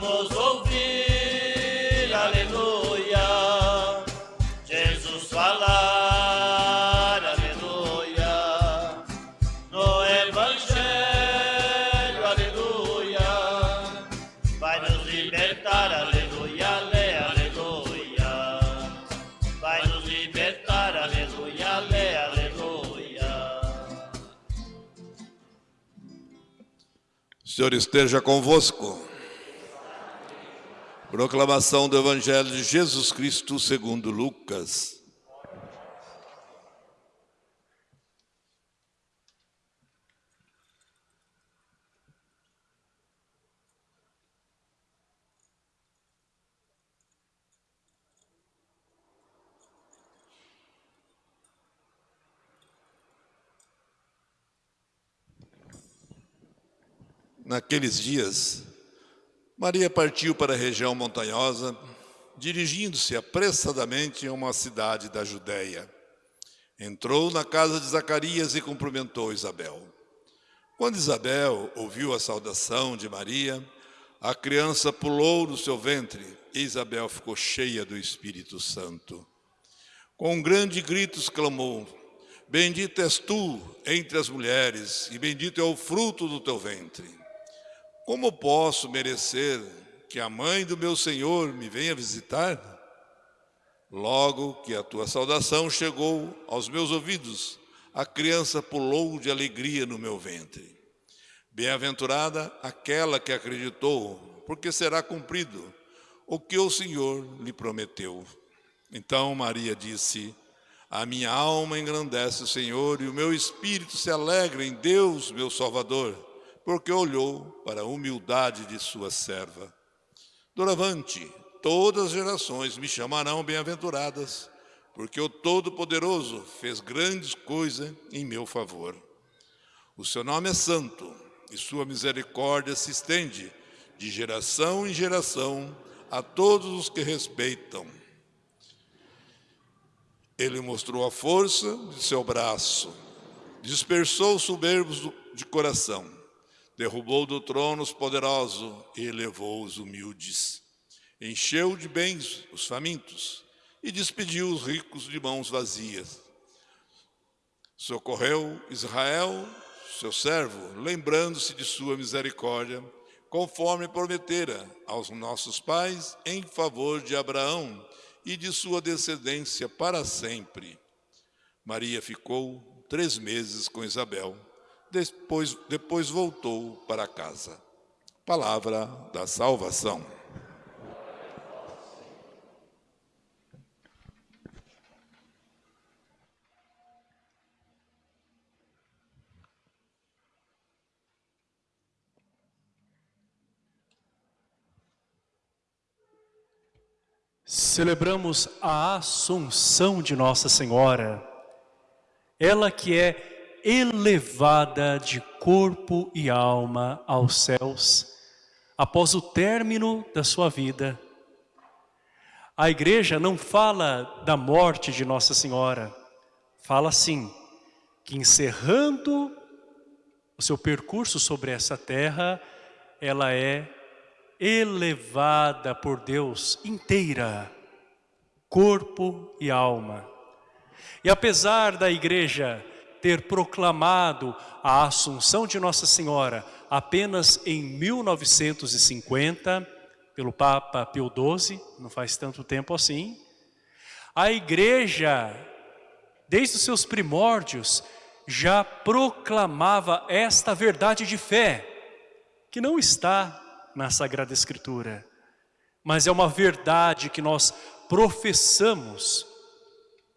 vamos ouvir, aleluia. Jesus falar, aleluia. No Evangelho, aleluia. Vai nos libertar, aleluia, lê, aleluia. Vai nos libertar, aleluia, lê, aleluia. O Senhor esteja convosco. Proclamação do Evangelho de Jesus Cristo segundo Lucas. Naqueles dias, Maria partiu para a região montanhosa, dirigindo-se apressadamente a uma cidade da Judéia. Entrou na casa de Zacarias e cumprimentou Isabel. Quando Isabel ouviu a saudação de Maria, a criança pulou no seu ventre e Isabel ficou cheia do Espírito Santo. Com um grande grito exclamou, Bendita és tu entre as mulheres e bendito é o fruto do teu ventre. Como posso merecer que a mãe do meu Senhor me venha visitar? Logo que a tua saudação chegou aos meus ouvidos, a criança pulou de alegria no meu ventre. Bem-aventurada aquela que acreditou, porque será cumprido o que o Senhor lhe prometeu. Então Maria disse, a minha alma engrandece o Senhor e o meu espírito se alegra em Deus, meu Salvador porque olhou para a humildade de sua serva. Doravante, todas as gerações me chamarão bem-aventuradas, porque o Todo-Poderoso fez grandes coisas em meu favor. O seu nome é santo, e sua misericórdia se estende de geração em geração a todos os que respeitam. Ele mostrou a força de seu braço, dispersou os soberbos de coração, derrubou do trono os poderosos e elevou os humildes. Encheu de bens os famintos e despediu os ricos de mãos vazias. Socorreu Israel, seu servo, lembrando-se de sua misericórdia, conforme prometera aos nossos pais em favor de Abraão e de sua descendência para sempre. Maria ficou três meses com Isabel depois, depois voltou para casa. Palavra da salvação. Celebramos a Assunção de Nossa Senhora, ela que é elevada de corpo e alma aos céus, após o término da sua vida. A igreja não fala da morte de Nossa Senhora, fala sim, que encerrando o seu percurso sobre essa terra, ela é elevada por Deus inteira, corpo e alma. E apesar da igreja ter proclamado a Assunção de Nossa Senhora apenas em 1950, pelo Papa Pio XII, não faz tanto tempo assim, a igreja, desde os seus primórdios, já proclamava esta verdade de fé, que não está na Sagrada Escritura, mas é uma verdade que nós professamos,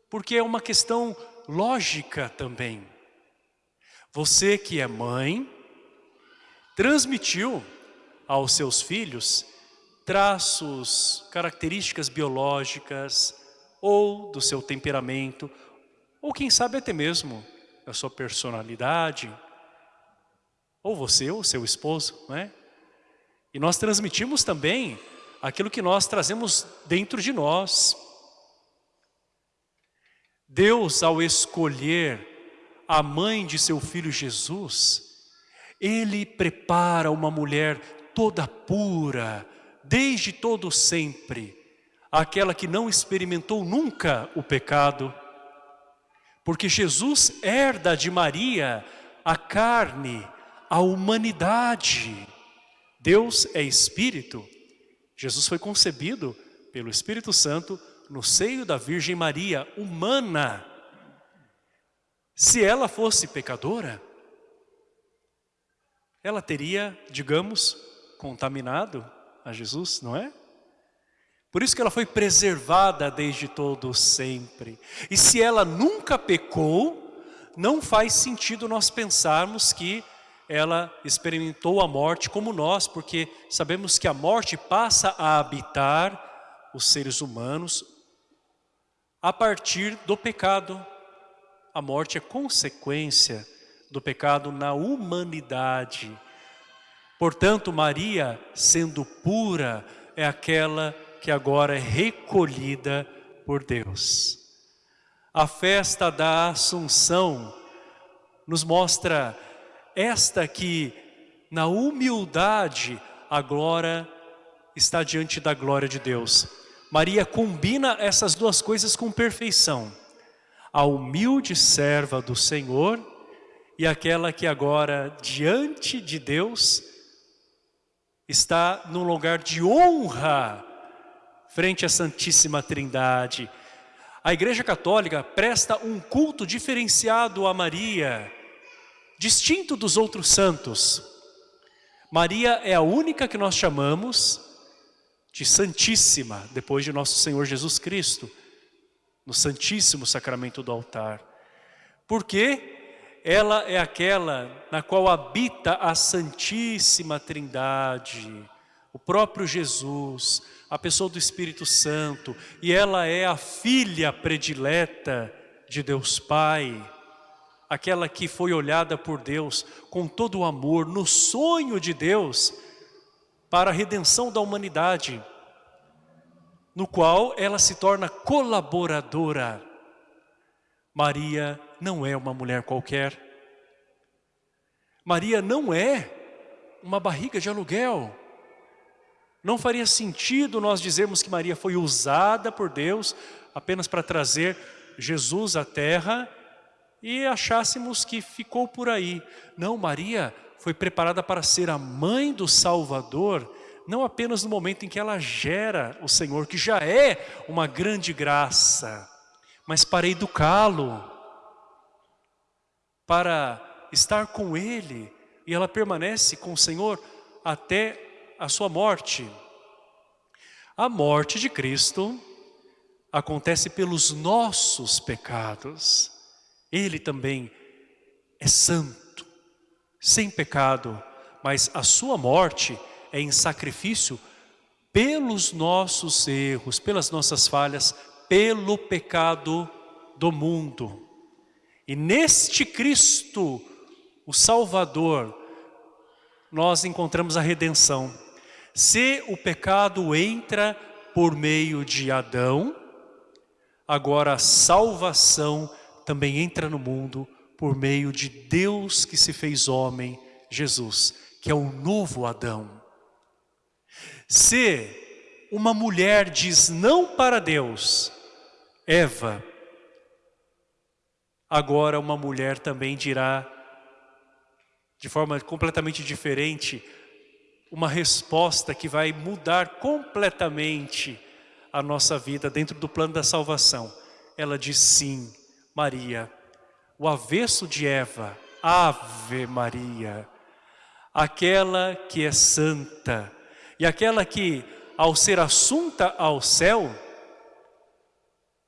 porque é uma questão lógica também. Você que é mãe, transmitiu aos seus filhos traços, características biológicas ou do seu temperamento, ou quem sabe até mesmo da sua personalidade, ou você ou seu esposo, não é? E nós transmitimos também aquilo que nós trazemos dentro de nós, Deus, ao escolher a mãe de seu filho Jesus, Ele prepara uma mulher toda pura, desde todo sempre, aquela que não experimentou nunca o pecado, porque Jesus herda de Maria a carne, a humanidade. Deus é Espírito. Jesus foi concebido pelo Espírito Santo no seio da Virgem Maria, humana, se ela fosse pecadora, ela teria, digamos, contaminado a Jesus, não é? Por isso que ela foi preservada desde todo sempre. E se ela nunca pecou, não faz sentido nós pensarmos que ela experimentou a morte como nós, porque sabemos que a morte passa a habitar os seres humanos a partir do pecado. A morte é consequência do pecado na humanidade. Portanto, Maria, sendo pura, é aquela que agora é recolhida por Deus. A festa da Assunção nos mostra esta que, na humildade, a glória está diante da glória de Deus. Maria combina essas duas coisas com perfeição. A humilde serva do Senhor e aquela que agora, diante de Deus, está num lugar de honra frente à Santíssima Trindade. A Igreja Católica presta um culto diferenciado a Maria, distinto dos outros santos. Maria é a única que nós chamamos de Santíssima, depois de nosso Senhor Jesus Cristo, no Santíssimo Sacramento do altar. Por quê? ela é aquela na qual habita a Santíssima Trindade, o próprio Jesus, a pessoa do Espírito Santo, e ela é a filha predileta de Deus Pai, aquela que foi olhada por Deus com todo o amor, no sonho de Deus, para a redenção da humanidade, no qual ela se torna colaboradora. Maria não é uma mulher qualquer. Maria não é uma barriga de aluguel. Não faria sentido nós dizermos que Maria foi usada por Deus apenas para trazer Jesus à terra e achássemos que ficou por aí. Não, Maria foi preparada para ser a mãe do Salvador, não apenas no momento em que ela gera o Senhor, que já é uma grande graça, mas para educá-lo, para estar com Ele, e ela permanece com o Senhor até a sua morte. A morte de Cristo acontece pelos nossos pecados. Ele também é santo, sem pecado, mas a sua morte é em sacrifício pelos nossos erros, pelas nossas falhas, pelo pecado do mundo. E neste Cristo, o Salvador, nós encontramos a redenção. Se o pecado entra por meio de Adão, agora a salvação também entra no mundo por meio de Deus que se fez homem, Jesus, que é o novo Adão. Se uma mulher diz não para Deus, Eva, agora uma mulher também dirá, de forma completamente diferente, uma resposta que vai mudar completamente a nossa vida dentro do plano da salvação. Ela diz sim, Maria, o avesso de Eva, Ave Maria, aquela que é santa. E aquela que, ao ser assunta ao céu,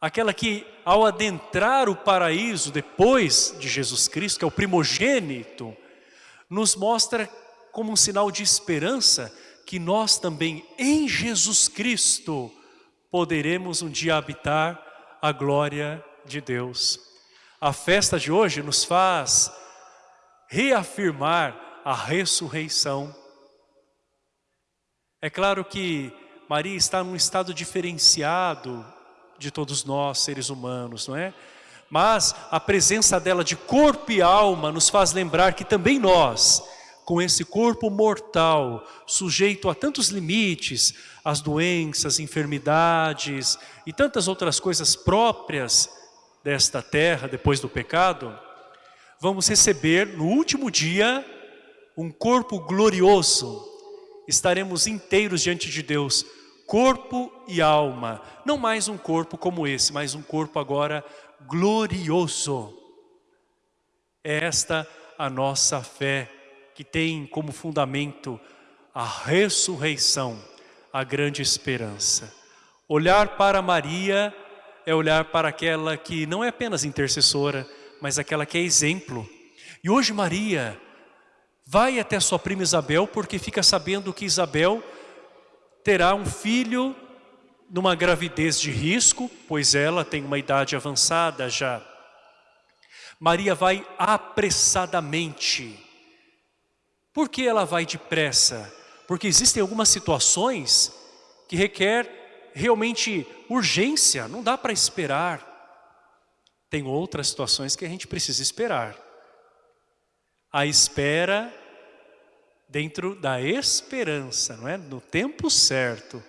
aquela que ao adentrar o paraíso depois de Jesus Cristo, que é o primogênito, nos mostra como um sinal de esperança que nós também em Jesus Cristo poderemos um dia habitar a glória de Deus. A festa de hoje nos faz reafirmar a ressurreição. É claro que Maria está num estado diferenciado de todos nós, seres humanos, não é? Mas a presença dela de corpo e alma nos faz lembrar que também nós, com esse corpo mortal, sujeito a tantos limites, as doenças, enfermidades e tantas outras coisas próprias desta terra depois do pecado, vamos receber no último dia um corpo glorioso. Estaremos inteiros diante de Deus, corpo e alma. Não mais um corpo como esse, mas um corpo agora glorioso. É esta a nossa fé. que tem como fundamento a ressurreição, a grande esperança. Olhar para Maria é olhar para aquela que não é apenas intercessora, mas aquela que é exemplo. E hoje Maria vai até sua prima Isabel porque fica sabendo que Isabel terá um filho numa gravidez de risco, pois ela tem uma idade avançada já. Maria vai apressadamente. Por que ela vai depressa? Porque existem algumas situações que requer realmente urgência, não dá para esperar. Tem outras situações que a gente precisa esperar. A espera dentro da esperança, não é? No tempo certo.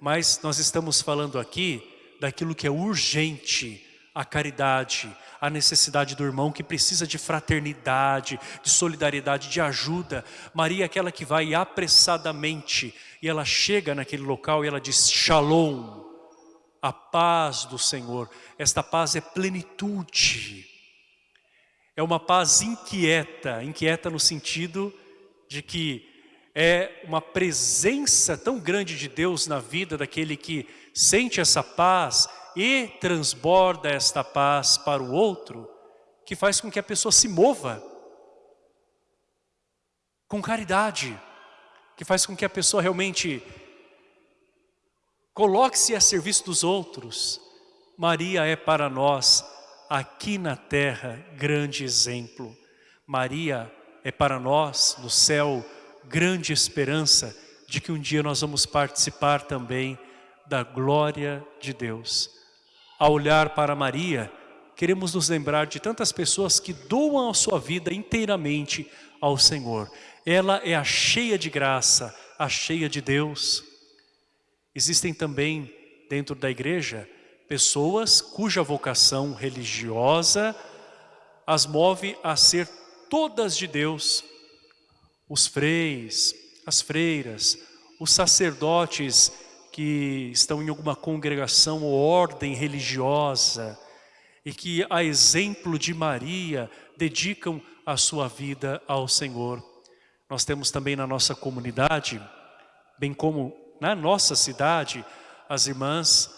Mas nós estamos falando aqui daquilo que é urgente, a caridade, a necessidade do irmão que precisa de fraternidade, de solidariedade, de ajuda. Maria é aquela que vai apressadamente e ela chega naquele local e ela diz Shalom, a paz do Senhor. Esta paz é plenitude. É uma paz inquieta, inquieta no sentido de que é uma presença tão grande de Deus na vida daquele que sente essa paz e transborda esta paz para o outro, que faz com que a pessoa se mova com caridade, que faz com que a pessoa realmente coloque-se a serviço dos outros. Maria é para nós, aqui na terra, grande exemplo. Maria é para nós, no céu, grande esperança de que um dia nós vamos participar também da glória de Deus. Ao olhar para Maria, queremos nos lembrar de tantas pessoas que doam a sua vida inteiramente ao Senhor. Ela é a cheia de graça, a cheia de Deus. Existem também dentro da igreja pessoas cuja vocação religiosa as move a ser todas de Deus, os freis, as freiras, os sacerdotes que estão em alguma congregação ou ordem religiosa e que, a exemplo de Maria, dedicam a sua vida ao Senhor. Nós temos também na nossa comunidade, bem como na nossa cidade, as irmãs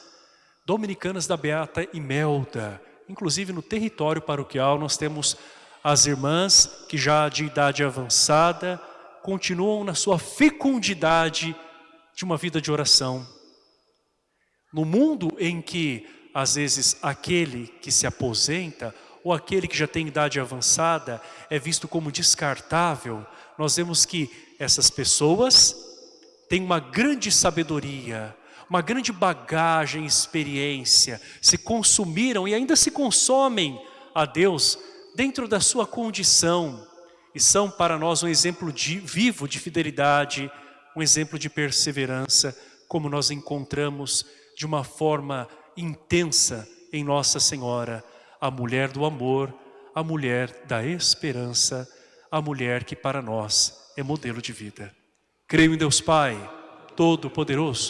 dominicanas da Beata Imelda. Inclusive no território paroquial nós temos as irmãs que já de idade avançada continuam na sua fecundidade de uma vida de oração. No mundo em que, às vezes, aquele que se aposenta ou aquele que já tem idade avançada é visto como descartável, nós vemos que essas pessoas têm uma grande sabedoria, uma grande bagagem, experiência, se consumiram e ainda se consomem a Deus dentro da sua condição e são para nós um exemplo de, vivo de fidelidade, um exemplo de perseverança, como nós encontramos de uma forma intensa em Nossa Senhora, a mulher do amor, a mulher da esperança, a mulher que para nós é modelo de vida. Creio em Deus Pai, Todo-Poderoso,